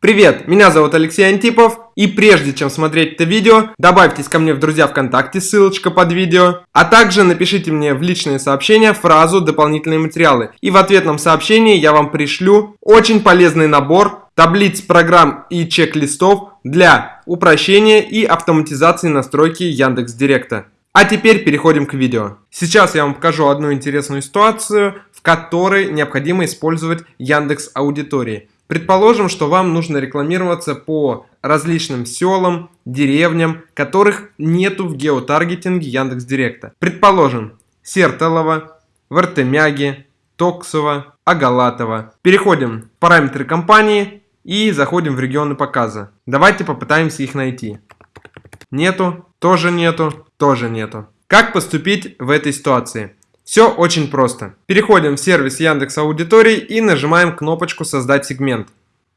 Привет, меня зовут Алексей Антипов, и прежде чем смотреть это видео, добавьтесь ко мне в друзья ВКонтакте, ссылочка под видео, а также напишите мне в личные сообщения фразу «дополнительные материалы», и в ответном сообщении я вам пришлю очень полезный набор таблиц, программ и чек-листов для упрощения и автоматизации настройки Яндекс Директа. А теперь переходим к видео. Сейчас я вам покажу одну интересную ситуацию, в которой необходимо использовать Яндекс Аудитории. Предположим, что вам нужно рекламироваться по различным селам, деревням, которых нету в геотаргетинге Яндекс Директа. Предположим, Сертолово, Вартемяги, Токсово, Агалатово. Переходим в параметры компании и заходим в регионы показа. Давайте попытаемся их найти. Нету, тоже нету, тоже нету. Как поступить в этой ситуации? Все очень просто. Переходим в сервис Яндекс Аудитории и нажимаем кнопочку «Создать сегмент».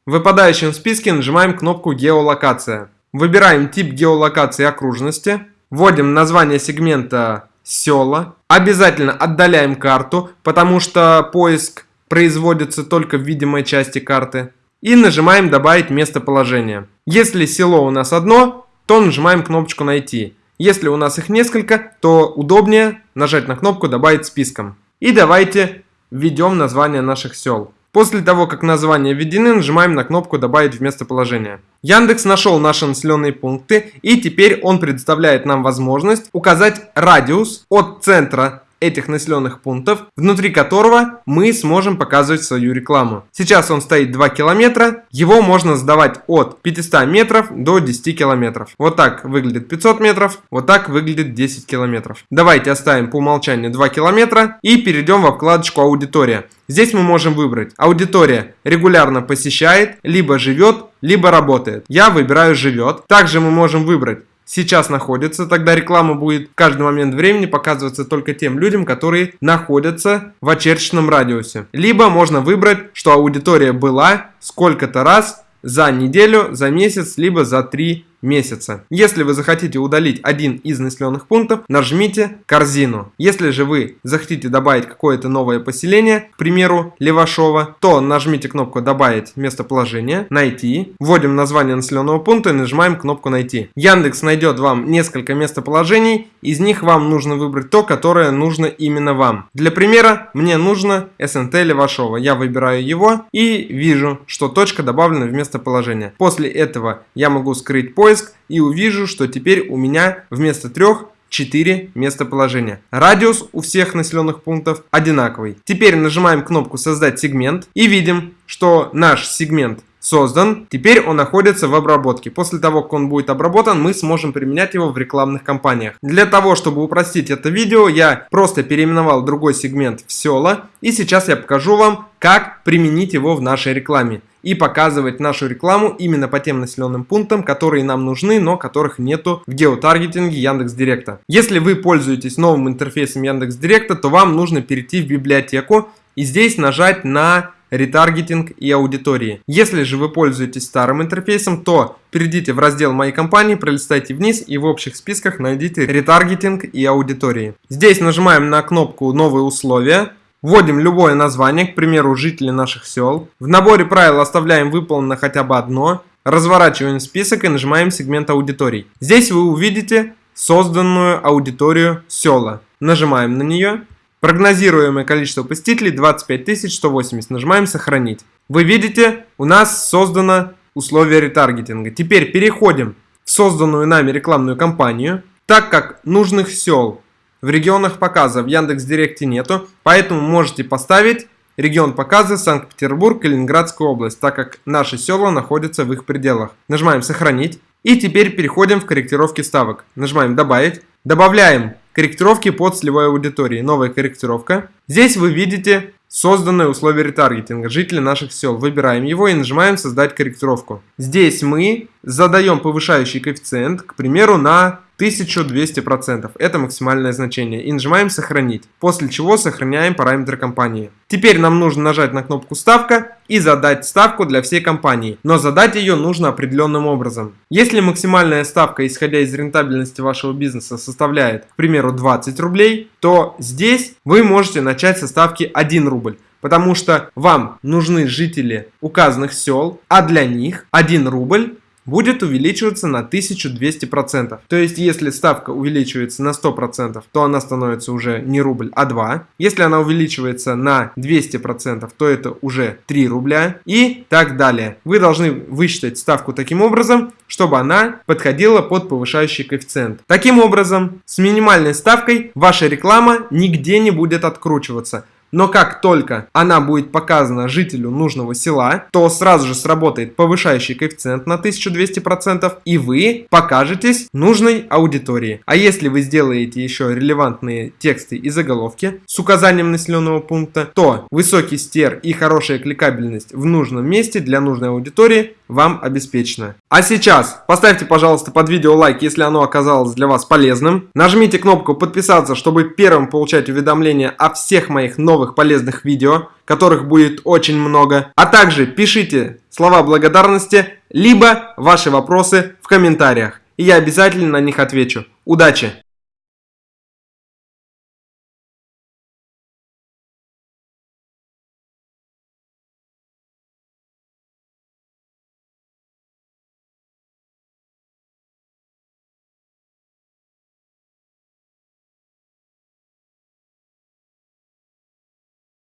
В выпадающем списке нажимаем кнопку «Геолокация». Выбираем тип геолокации окружности. Вводим название сегмента «Села». Обязательно отдаляем карту, потому что поиск производится только в видимой части карты. И нажимаем «Добавить местоположение». Если село у нас одно, то нажимаем кнопочку «Найти». Если у нас их несколько, то удобнее нажать на кнопку «Добавить списком». И давайте введем название наших сел. После того, как названия введены, нажимаем на кнопку «Добавить в местоположение». Яндекс нашел наши населенные пункты и теперь он предоставляет нам возможность указать радиус от центра этих населенных пунктов, внутри которого мы сможем показывать свою рекламу. Сейчас он стоит 2 километра, его можно сдавать от 500 метров до 10 километров. Вот так выглядит 500 метров, вот так выглядит 10 километров. Давайте оставим по умолчанию 2 километра и перейдем во вкладочку аудитория. Здесь мы можем выбрать аудитория регулярно посещает, либо живет, либо работает. Я выбираю живет. Также мы можем выбрать сейчас находится, тогда реклама будет в каждый момент времени показываться только тем людям, которые находятся в очерченном радиусе. Либо можно выбрать, что аудитория была сколько-то раз за неделю, за месяц, либо за три месяца. Если вы захотите удалить один из населенных пунктов, нажмите корзину. Если же вы захотите добавить какое-то новое поселение, к примеру, Левашова, то нажмите кнопку «Добавить местоположение», «Найти», вводим название населенного пункта и нажимаем кнопку «Найти». Яндекс найдет вам несколько местоположений, из них вам нужно выбрать то, которое нужно именно вам. Для примера, мне нужно СНТ Левашова. Я выбираю его и вижу, что точка добавлена в местоположение. После этого я могу скрыть поиск поиск и увижу, что теперь у меня вместо трех 4 местоположения. Радиус у всех населенных пунктов одинаковый. Теперь нажимаем кнопку «Создать сегмент» и видим, что наш сегмент создан. Теперь он находится в обработке. После того, как он будет обработан, мы сможем применять его в рекламных кампаниях. Для того, чтобы упростить это видео, я просто переименовал другой сегмент в села. И сейчас я покажу вам, как применить его в нашей рекламе. И показывать нашу рекламу именно по тем населенным пунктам, которые нам нужны, но которых нету в геотаргетинге Яндекс Директа. Если вы пользуетесь новым интерфейсом Яндекс Директа, то вам нужно перейти в библиотеку и здесь нажать на ретаргетинг и аудитории. Если же вы пользуетесь старым интерфейсом, то перейдите в раздел «Моей компании», пролистайте вниз и в общих списках найдите ретаргетинг и аудитории. Здесь нажимаем на кнопку «Новые условия», Вводим любое название, к примеру, жители наших сел. В наборе правил оставляем выполнено хотя бы одно. Разворачиваем список и нажимаем сегмент аудиторий. Здесь вы увидите созданную аудиторию села. Нажимаем на нее. Прогнозируемое количество посетителей 25 180. Нажимаем «Сохранить». Вы видите, у нас создано условие ретаргетинга. Теперь переходим в созданную нами рекламную кампанию. Так как нужных сел в регионах показа в Яндекс Директе нету, поэтому можете поставить регион показа Санкт-Петербург, Калининградская область, так как наши села находятся в их пределах. Нажимаем «Сохранить». И теперь переходим в корректировки ставок. Нажимаем «Добавить». Добавляем корректировки под целевой аудиторией. Новая корректировка. Здесь вы видите созданное условие ретаргетинга. Жители наших сел. Выбираем его и нажимаем «Создать корректировку». Здесь мы задаем повышающий коэффициент, к примеру, на 1200%. Это максимальное значение. И нажимаем «Сохранить». После чего сохраняем параметры компании. Теперь нам нужно нажать на кнопку «Ставка» и задать ставку для всей компании. Но задать ее нужно определенным образом. Если максимальная ставка, исходя из рентабельности вашего бизнеса, составляет, к примеру, 20 рублей, то здесь вы можете начать со ставки 1 рубль. потому что вам нужны жители указанных сел, а для них 1 рубль будет увеличиваться на 1200%. То есть, если ставка увеличивается на 100%, то она становится уже не рубль, а 2. Если она увеличивается на 200%, то это уже 3 рубля и так далее. Вы должны высчитать ставку таким образом, чтобы она подходила под повышающий коэффициент. Таким образом, с минимальной ставкой ваша реклама нигде не будет откручиваться. Но как только она будет показана жителю нужного села, то сразу же сработает повышающий коэффициент на 1200% и вы покажетесь нужной аудитории. А если вы сделаете еще релевантные тексты и заголовки с указанием населенного пункта, то высокий стер и хорошая кликабельность в нужном месте для нужной аудитории вам обеспечено. А сейчас поставьте, пожалуйста, под видео лайк, если оно оказалось для вас полезным. Нажмите кнопку подписаться, чтобы первым получать уведомления о всех моих новых полезных видео, которых будет очень много. А также пишите слова благодарности, либо ваши вопросы в комментариях. И я обязательно на них отвечу. Удачи!